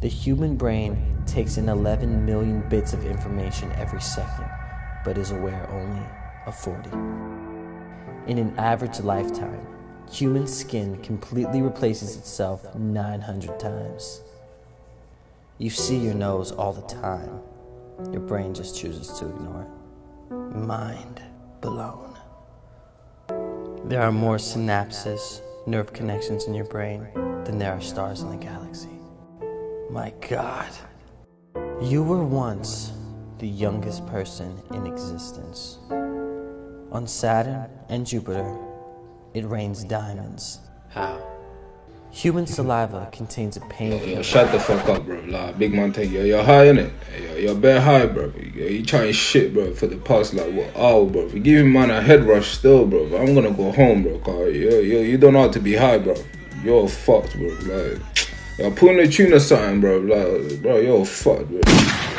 The human brain takes in 11 million bits of information every second, but is aware only of 40. In an average lifetime, human skin completely replaces itself 900 times. You see your nose all the time. Your brain just chooses to ignore it. Mind blown. There are more synapses, nerve connections in your brain than there are stars in the galaxy. My God. You were once the youngest person in existence. On Saturn and Jupiter, it rains diamonds. How? Human saliva contains a painful. Yo, shut the fuck up, bro. Like, big man take yo, you're high in it. Yo, you're bare high, bro. Yo, you trying shit, bro, for the past like what hour, bro. If you give me man a head rush still, bro, I'm gonna go home, bro. Cause yo, yo, you don't know how to be high, bro. You're fucked, bro. Like, yo, put in the tune or something, bro. Like, bro, you're fucked, bro.